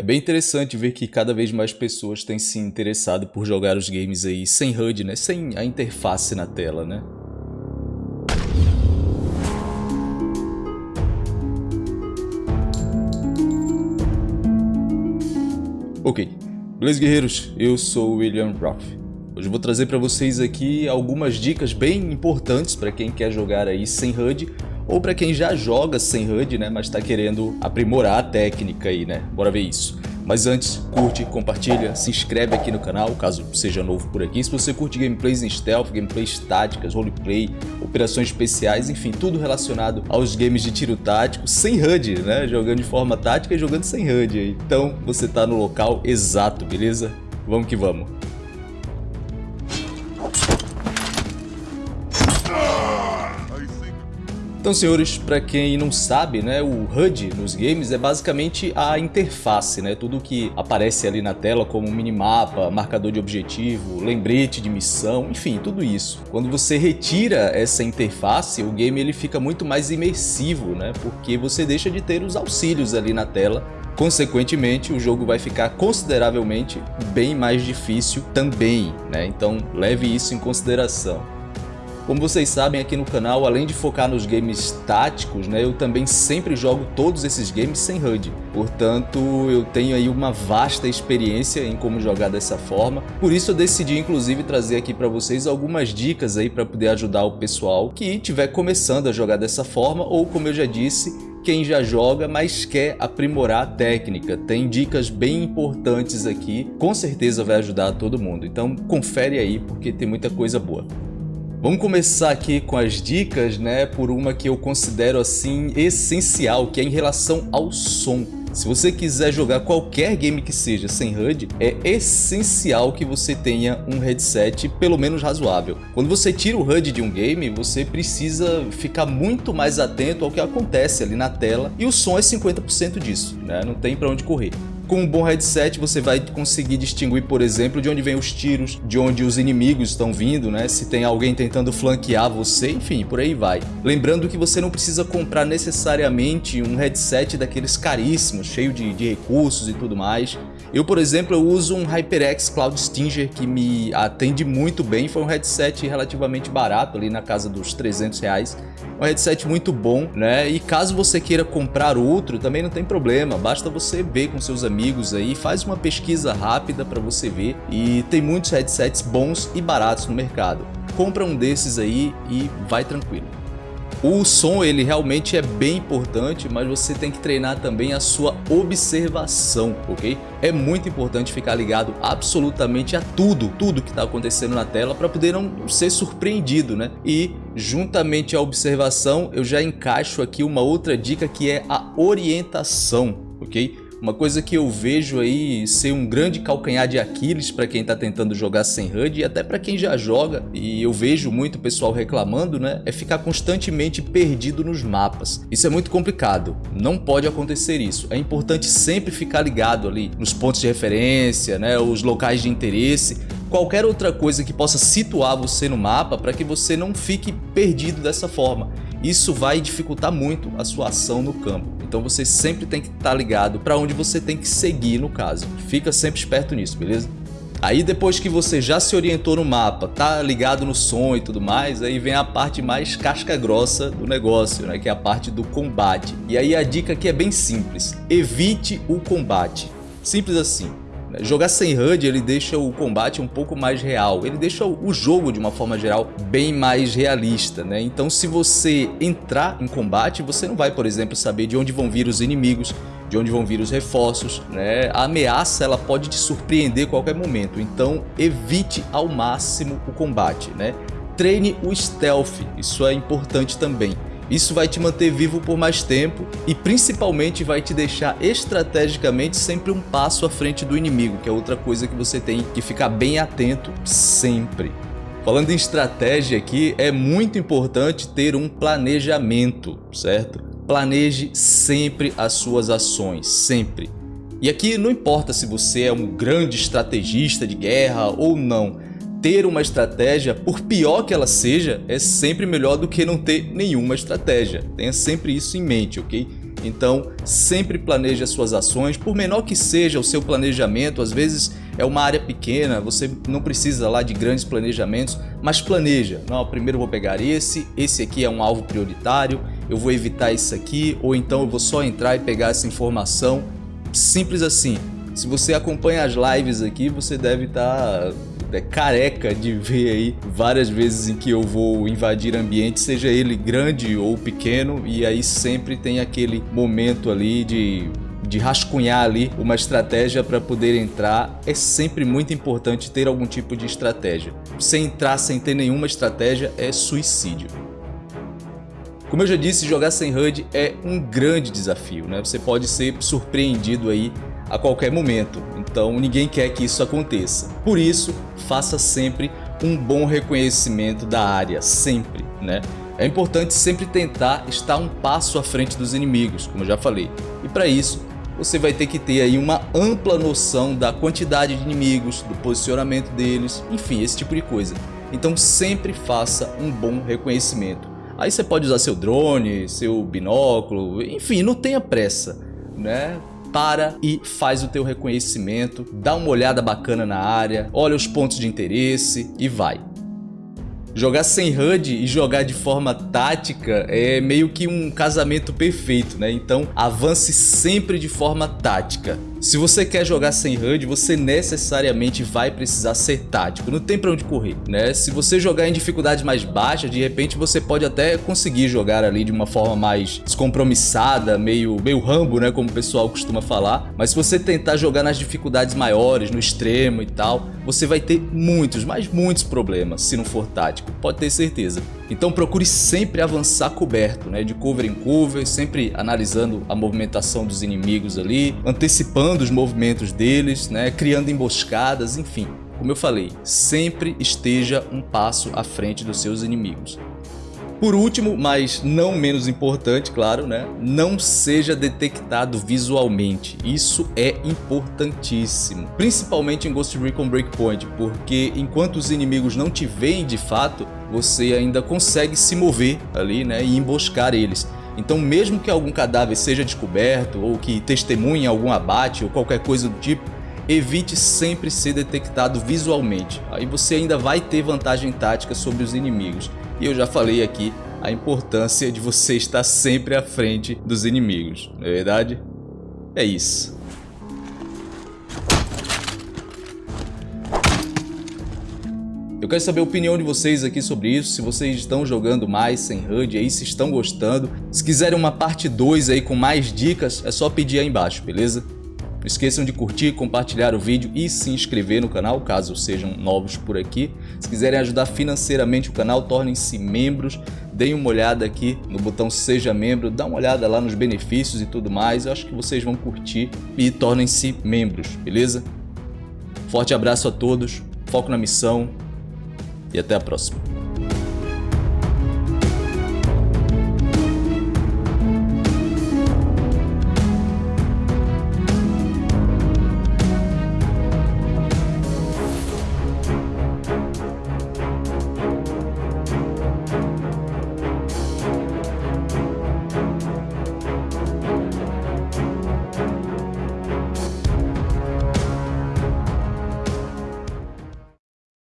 É bem interessante ver que cada vez mais pessoas têm se interessado por jogar os games aí sem HUD, né? Sem a interface na tela, né? Ok, beleza guerreiros? Eu sou o William Roth. Hoje eu vou trazer para vocês aqui algumas dicas bem importantes para quem quer jogar aí sem HUD ou para quem já joga sem HUD, né, mas está querendo aprimorar a técnica aí, né? Bora ver isso. Mas antes, curte, compartilha, se inscreve aqui no canal, caso seja novo por aqui. Se você curte gameplays em stealth, gameplays táticas, roleplay, operações especiais, enfim, tudo relacionado aos games de tiro tático, sem HUD, né? Jogando de forma tática e jogando sem HUD. Então, você está no local exato, beleza? Vamos que vamos. Então, senhores, para quem não sabe, né, o HUD nos games é basicamente a interface, né, tudo que aparece ali na tela como minimapa, marcador de objetivo, lembrete de missão, enfim, tudo isso. Quando você retira essa interface, o game ele fica muito mais imersivo, né, porque você deixa de ter os auxílios ali na tela Consequentemente, o jogo vai ficar consideravelmente bem mais difícil também, né? Então leve isso em consideração. Como vocês sabem aqui no canal, além de focar nos games táticos, né, eu também sempre jogo todos esses games sem HUD. Portanto, eu tenho aí uma vasta experiência em como jogar dessa forma. Por isso eu decidi inclusive trazer aqui para vocês algumas dicas aí para poder ajudar o pessoal que estiver começando a jogar dessa forma ou como eu já disse, quem já joga, mas quer aprimorar a técnica. Tem dicas bem importantes aqui, com certeza vai ajudar todo mundo. Então confere aí porque tem muita coisa boa. Vamos começar aqui com as dicas, né, por uma que eu considero assim essencial, que é em relação ao som. Se você quiser jogar qualquer game que seja sem HUD, é essencial que você tenha um headset pelo menos razoável. Quando você tira o HUD de um game, você precisa ficar muito mais atento ao que acontece ali na tela e o som é 50% disso, né? não tem para onde correr. Com um bom headset você vai conseguir distinguir, por exemplo, de onde vem os tiros, de onde os inimigos estão vindo, né? Se tem alguém tentando flanquear você, enfim, por aí vai. Lembrando que você não precisa comprar necessariamente um headset daqueles caríssimos, cheio de, de recursos e tudo mais. Eu, por exemplo, eu uso um HyperX Cloud Stinger que me atende muito bem. Foi um headset relativamente barato, ali na casa dos 300 reais. Um headset muito bom, né? E caso você queira comprar outro, também não tem problema. Basta você ver com seus amigos aí, faz uma pesquisa rápida para você ver e tem muitos headsets bons e baratos no mercado. Compra um desses aí e vai tranquilo. O som ele realmente é bem importante, mas você tem que treinar também a sua observação, ok? É muito importante ficar ligado absolutamente a tudo, tudo que está acontecendo na tela para poder não ser surpreendido, né? E juntamente à observação eu já encaixo aqui uma outra dica que é a orientação, ok? Uma coisa que eu vejo aí ser um grande calcanhar de Aquiles para quem está tentando jogar sem HUD e até para quem já joga, e eu vejo muito pessoal reclamando, né, é ficar constantemente perdido nos mapas. Isso é muito complicado, não pode acontecer isso. É importante sempre ficar ligado ali nos pontos de referência, né, os locais de interesse, qualquer outra coisa que possa situar você no mapa para que você não fique perdido dessa forma. Isso vai dificultar muito a sua ação no campo. Então você sempre tem que estar ligado para onde você tem que seguir no caso. Fica sempre esperto nisso, beleza? Aí depois que você já se orientou no mapa, tá ligado no som e tudo mais, aí vem a parte mais casca grossa do negócio, né? Que é a parte do combate. E aí a dica aqui é bem simples, evite o combate. Simples assim. Jogar sem HUD ele deixa o combate um pouco mais real, ele deixa o jogo de uma forma geral bem mais realista, né? Então se você entrar em combate, você não vai, por exemplo, saber de onde vão vir os inimigos, de onde vão vir os reforços, né? A ameaça ela pode te surpreender a qualquer momento, então evite ao máximo o combate, né? Treine o stealth, isso é importante também. Isso vai te manter vivo por mais tempo e principalmente vai te deixar estrategicamente sempre um passo à frente do inimigo, que é outra coisa que você tem que ficar bem atento sempre. Falando em estratégia aqui, é muito importante ter um planejamento, certo? Planeje sempre as suas ações, sempre. E aqui não importa se você é um grande estrategista de guerra ou não, ter uma estratégia, por pior que ela seja, é sempre melhor do que não ter nenhuma estratégia. Tenha sempre isso em mente, ok? Então, sempre planeje as suas ações, por menor que seja o seu planejamento, às vezes é uma área pequena, você não precisa lá de grandes planejamentos, mas planeja. Não, primeiro eu vou pegar esse, esse aqui é um alvo prioritário, eu vou evitar isso aqui, ou então eu vou só entrar e pegar essa informação. Simples assim. Se você acompanha as lives aqui, você deve estar tá é careca de ver aí várias vezes em que eu vou invadir ambiente, seja ele grande ou pequeno, e aí sempre tem aquele momento ali de de rascunhar ali uma estratégia para poder entrar, é sempre muito importante ter algum tipo de estratégia. Sem entrar sem ter nenhuma estratégia é suicídio. Como eu já disse, jogar sem HUD é um grande desafio, né? Você pode ser surpreendido aí a qualquer momento, então ninguém quer que isso aconteça. Por isso, faça sempre um bom reconhecimento da área, sempre, né? É importante sempre tentar estar um passo à frente dos inimigos, como eu já falei. E para isso, você vai ter que ter aí uma ampla noção da quantidade de inimigos, do posicionamento deles, enfim, esse tipo de coisa. Então sempre faça um bom reconhecimento. Aí você pode usar seu drone, seu binóculo, enfim, não tenha pressa, né? Para e faz o teu reconhecimento, dá uma olhada bacana na área, olha os pontos de interesse e vai. Jogar sem HUD e jogar de forma tática é meio que um casamento perfeito, né? Então avance sempre de forma tática. Se você quer jogar sem HUD, você necessariamente vai precisar ser tático, não tem pra onde correr, né? Se você jogar em dificuldades mais baixas, de repente você pode até conseguir jogar ali de uma forma mais descompromissada, meio, meio rambo, né, como o pessoal costuma falar. Mas se você tentar jogar nas dificuldades maiores, no extremo e tal, você vai ter muitos, mas muitos problemas se não for tático, pode ter certeza. Então procure sempre avançar coberto, né, de cover em cover, sempre analisando a movimentação dos inimigos ali, antecipando os movimentos deles, né, criando emboscadas, enfim. Como eu falei, sempre esteja um passo à frente dos seus inimigos. Por último, mas não menos importante, claro, né? Não seja detectado visualmente. Isso é importantíssimo. Principalmente em Ghost Recon Breakpoint, porque enquanto os inimigos não te veem de fato, você ainda consegue se mover ali, né? E emboscar eles. Então mesmo que algum cadáver seja descoberto ou que testemunhe algum abate ou qualquer coisa do tipo, evite sempre ser detectado visualmente. Aí você ainda vai ter vantagem tática sobre os inimigos. E eu já falei aqui a importância de você estar sempre à frente dos inimigos, não é verdade? É isso. Eu quero saber a opinião de vocês aqui sobre isso, se vocês estão jogando mais sem HUD aí, se estão gostando. Se quiserem uma parte 2 aí com mais dicas, é só pedir aí embaixo, beleza? Não esqueçam de curtir, compartilhar o vídeo e se inscrever no canal, caso sejam novos por aqui. Se quiserem ajudar financeiramente o canal, tornem-se membros. Deem uma olhada aqui no botão Seja Membro, dá uma olhada lá nos benefícios e tudo mais. Eu acho que vocês vão curtir e tornem-se membros, beleza? Forte abraço a todos, foco na missão e até a próxima.